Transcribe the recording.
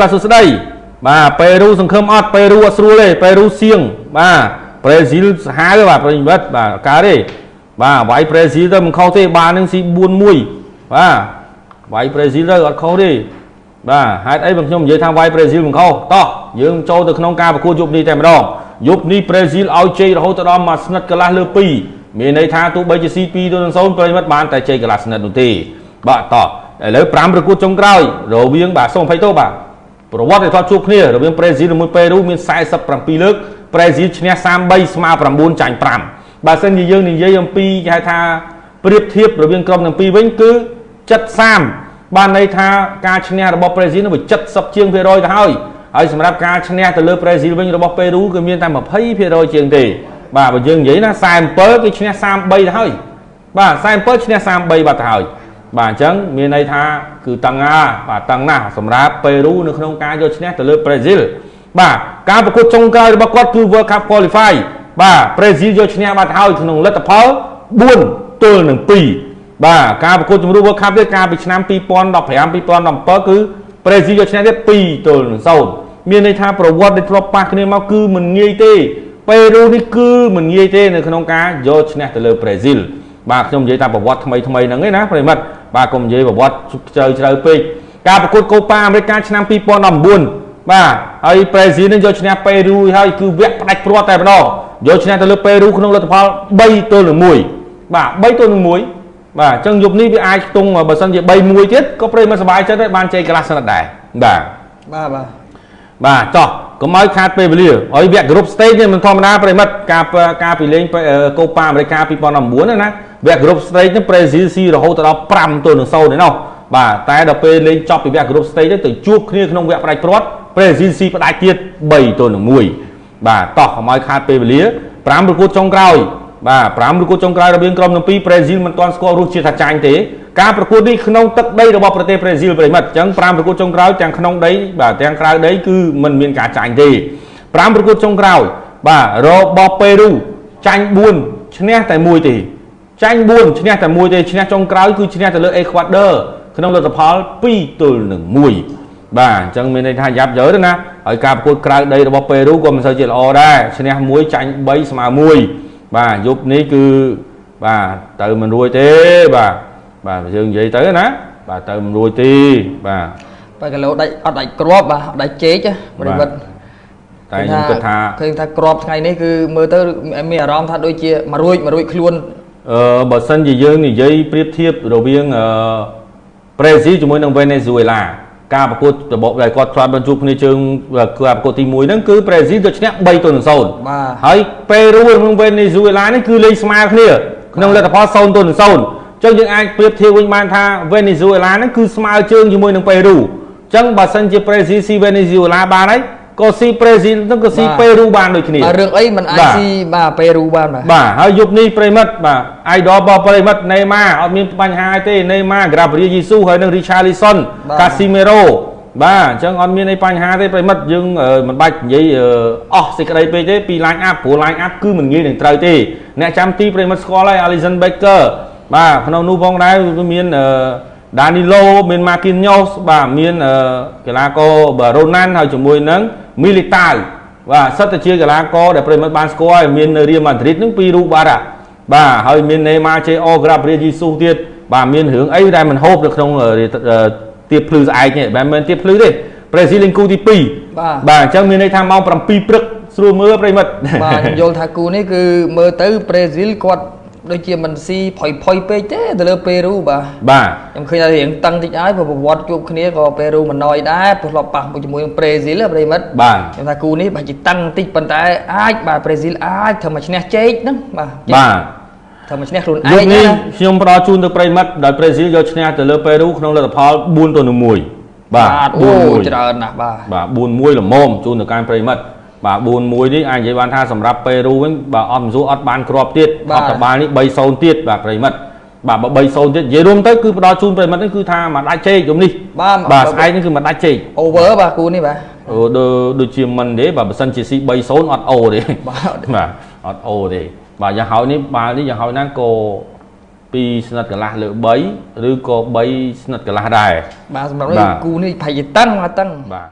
បាទសួស្តីបាទប៉េរូសង្ឃឹមអត់ប៉េរូអត់ស្រួលទេប៉េរូសៀងបាទប្រេស៊ីលសាហាវបាទប្រិយមិត្តបាទកើតទេបាទវាយប្រេស៊ីលទៅមិនខុសទេបាទនឹងស៊ី4-1បាទវាយប្រេស៊ីលទៅអត់ខុសទេបាទហេតុអីបងខ្ញុំនិយាយថាវាយប្រេស៊ីលមិនខុសតោះយើងចូលទៅក្នុងការប្រកួតយប់នេះតែម្ដងយប់នេះប្រេស៊ីលឲ្យជ័យរហូតដល់មួយស្និតកន្លះលើ2មានន័យថាទោះបីជាស៊ី2ទៅនឹង0ប្រិយមិត្តបានតែជ័យកន្លះស្និតនោះទេបាទតោះឥឡូវ5ប្រកួតចុងក្រោយរវាងបាទសូម20ទោសបាទ ប្រវត្តិដែលធ្លាប់ជួបគ្នារវាងប្រេស៊ីលជាមួយប៉េរូមាន47លើកប្រេស៊ីលឈ្នះ33ស្មើ9ចាញ់5បើសិនជាយើងនិយាយអំពីគេហៅថាប្រៀបធៀបរវាងក្រុមទាំងពីរវិញគឺ70បានន័យថាការឈ្នះរបស់ប្រេស៊ីលនោះវា70ជាងភាគរយទៅហើយហើយសម្រាប់ការឈ្នះទៅលើប្រេស៊ីលវិញរបស់ប៉េរូគឺមានតែ20%ជាងទេបាទបើយើងនិយាយណា47គឺឈ្នះ33ទៅហើយបាទ47ឈ្នះ33បាត់ទៅហើយ បាទអញ្ចឹងមានន័យថាគឺតឹងណាបាទតឹងណាស់សម្រាប់ប៉េរូនៅក្នុងការយកឈ្នះទៅលើប្រេស៊ីលបាទការប្រកួតចុងក្រោយរបស់គាត់គឺ World Cup Qualify បាទប្រេស៊ីលយកឈ្នះបាត់ហើយក្នុងលទ្ធផល4ទល់នឹង2បាទការប្រកួតជម្រុះ World Cup នេះកាលពីឆ្នាំ2015 2017គឺប្រេស៊ីលយកឈ្នះទៀត2ទល់នឹង0មានន័យថាប្រវត្តិដែលធ្លាប់ប៉ះគ្នាមកគឺមិនងាយទេប៉េរូនេះគឺមិនងាយទេនៅក្នុងការយកឈ្នះទៅលើប្រេស៊ីល បាទខ្ញុំនិយាយតែប្រវត្តិថ្មីថ្មីហ្នឹងឯណាប្រិមិត្តបាទកុំនិយាយប្រវត្តិជ្រៅជ្រៅពេកការប្រកួតកូប៉ាអាមេរិកឆ្នាំ2019បាទហើយប្រេស៊ីលនឹងយកឈ្នះប៉េរូហើយគឺវគ្គផ្ដាច់ព្រាត់តែម្ដងយកឈ្នះទៅលើប៉េរូក្នុងលទ្ធផល3ទល់នឹង1បាទ3ទល់នឹង1បាទអញ្ចឹងយប់នេះវាអាចខ្ទង់បើសិនជា3 1ទៀតក៏ប្រិមិត្តសប្បាយចិត្តដែរបានជ័យកន្លះស្និតដែរបាទបាទបាទបាទចោះ កុំឲ្យខាតពេលវេលាហើយវគ្គ group stage នេះមិនធម្មតាប្រិមិត្តការការពីលេងកូប៉ាអាមេរិក2019ណាវគ្គ group stage នេះ Brazil ស៊ីរហូតដល់5ទល់នឹង0ឯណោះបាទតែដល់ពេលលេងចប់ពីវគ្គ group stage ទៅជួបគ្នាក្នុងវគ្គផ្ដាច់ព្រាត់ Brazil ស៊ីផ្ដាច់ទៀត3ទល់នឹង1បាទតោះកុំឲ្យខាតពេលវេលា5ប្រកួតចុងក្រោយបាទ5ប្រកួតចុងក្រោយរវាងក្រុមទាំងពីរ Brazil មិនទាន់ស្គាល់រសជាតិថាចាញ់ទេ ការប្រកួតនេះក្នុងទឹកដីរបស់ប្រទេសប្រេស៊ីលប្រិមិត្តអញ្ចឹង5ប្រកួតចុងក្រោយទាំងក្នុងដីបាទទាំងក្រៅដីគឺมันមានការចាញ់ទេ5ប្រកួតចុងក្រោយបាទរបស់ប៉េរូចាញ់4ឈ្នះតែមួយទេចាញ់4ឈ្នះតែមួយទេឈ្នះចុងក្រោយគឺឈ្នះទៅលើអេក្វាដឺក្នុងលទ្ធផល2ទល់នឹង1បាទអញ្ចឹងមានន័យថាយ៉ាប់យើទៅណាហើយការប្រកួតក្រៅដីរបស់ប៉េរូក៏មិនសូវជាល្អដែរឈ្នះ1ចាញ់3ស្មើ1បាទយប់នេះគឺបាទទៅមិនរួចទេបាទ បាទយើងនិយាយទៅណាបាទទៅមិនរួចទេបាទបើគីឡូដាច់អត់ដាច់ក្របបាទអត់ដាច់ជែកប្រិមិត្តតែខ្ញុំគិតថាឃើញថាក្របថ្ងៃនេះគឺមើលទៅមានអារម្មណ៍ថាដូចជាមួយរួចមួយរួចខ្លួនអឺបើសិនជាយើងនិយាយប្រៀបធៀបរវាងអឺប្រេស៊ីលជាមួយនឹងវេណេស៊ុយឡាការប្រកួតរបបដែលគាត់ធ្លាប់បានជួបគ្នាជើងការប្រកួតទី1ហ្នឹងគឺប្រេស៊ីលទៅឈ្នះ3ទល់នឹង0បាទហើយប៉េរូនិងវេណេស៊ុយឡានេះគឺលេងស្មើគ្នាក្នុងលទ្ធផល0ទល់នឹង0 ចឹងយើងអាចប្រៀបធៀបវិញបានថាវេណេស៊ុយឡាហ្នឹងគឺស្មើជើងជាមួយនឹងប៉េរូចឹងបើសិនជាប្រេស៊ីស៊ីវេណេស៊ុយឡាបានហើយក៏ស៊ីប្រេស៊ីលហ្នឹងក៏ស៊ីប៉េរូបានដូចគ្នារឿងអីមិនអាចស៊ីបាទប៉េរូបានបាទបាទហើយយប់នេះប្រិមិត្តបាទអាយដលរបស់ប្រិមិត្តណេម៉ាអត់មានបញ្ហាទេណេម៉ាក្រាបរីយេស៊ូហើយនឹងរីឆាលីសុនកាស៊ីមេរ៉ូបាទអញ្ចឹងអត់មានអីបញ្ហាទេប្រិមិត្តយើងមិនបាច់និយាយអស់សេចក្តីពេកទេពី line up ព្រោះ line up គឺមិនងាយនឹងត្រូវទេអ្នកចាំទីប្រិមិត្តស្គាល់ហើយ Alison Baker បាទក្នុងនោះផងដែរមានដានីឡូមានម៉ាគីនញ៉ូសបាទមានកីឡាករបាទរ៉ូណាន់ហើយជាមួយនឹងមីលីតាវបាទសិតតែជាកីឡាករដែលប្រិមិត្តបានស្គាល់មាននៅរៀលម៉ាឌ្រីតនឹងពីររូបបាទបាទហើយមាននេម៉ាជេអូក្រាបរៀយីស៊ូទៀតបាទមានរឿងអីដែលមិនហូបនៅក្នុងទៀបភ្លឺស្អែកនេះមិនមែនទៀបភ្លឺទេប្រេស៊ីលលេងគូទី2បាទបាទអញ្ចឹងមានន័យថាម៉ោង7ព្រឹកស្រួលមើលប្រិមិត្តបាទខ្ញុំយល់ថាគូនេះគឺមើលទៅប្រេស៊ីលគាត់ ដូចជាមិនស៊ីផុយផុយពេកទេទៅលើពេរូបាទបាទខ្ញុំឃើញថារៀងតឹងតិចហើយព្រោះប្រវត្តិជួបគ្នាក៏ពេរូមិនណយដែរព្រោះធ្លាប់ប៉ះជាមួយនឹងប្រេស៊ីលប្រិមិត្តបាទខ្ញុំថាគូនេះបើជាតឹងតិចប៉ុន្តែអាចបាទប្រេស៊ីលអាចធ្វើមកឈ្នះជែកហ្នឹងបាទបាទធ្វើមកឈ្នះខ្លួនឯងនេះខ្ញុំផ្ដល់ជូនទៅប្រិមិត្តដោយប្រេស៊ីលយកឈ្នះទៅលើពេរូក្នុងលទ្ធផល4ទៅ1បាទអូច្រើនណាស់បាទបាទ4-1ល្មមជូនទៅកាន់ប្រិមិត្ត បាទ4-1នេះអាចនិយាយបានថាសម្រាប់ពេរូវិញបាទអត់មសួរអត់បានគ្រាប់ទៀតអត់តបាល់នេះ3-0ទៀតបាទប្រិមិត្តបាទបើ3-0ទៀតនិយាយរួមទៅគឺផ្ដល់ជូនប្រិមិត្តនេះគឺថាមកដាច់ជែកយំនេះបាទបាទស្អែកនេះគឺមកដាច់ជែក over បាទគូនេះបាទអូដូចជាមិនទេបាទបើសិនជាស៊ី3-0អត់អូទេបាទបាទអត់អូទេបាទយ៉ាងហើយនេះបាល់នេះយ៉ាងហើយណាក៏2ស្និតកន្លះលើ3ឬក៏3ស្និតកន្លះដែរបាទសម្រាប់គូនេះប្រហែលជាតឹងមកតឹងបាទ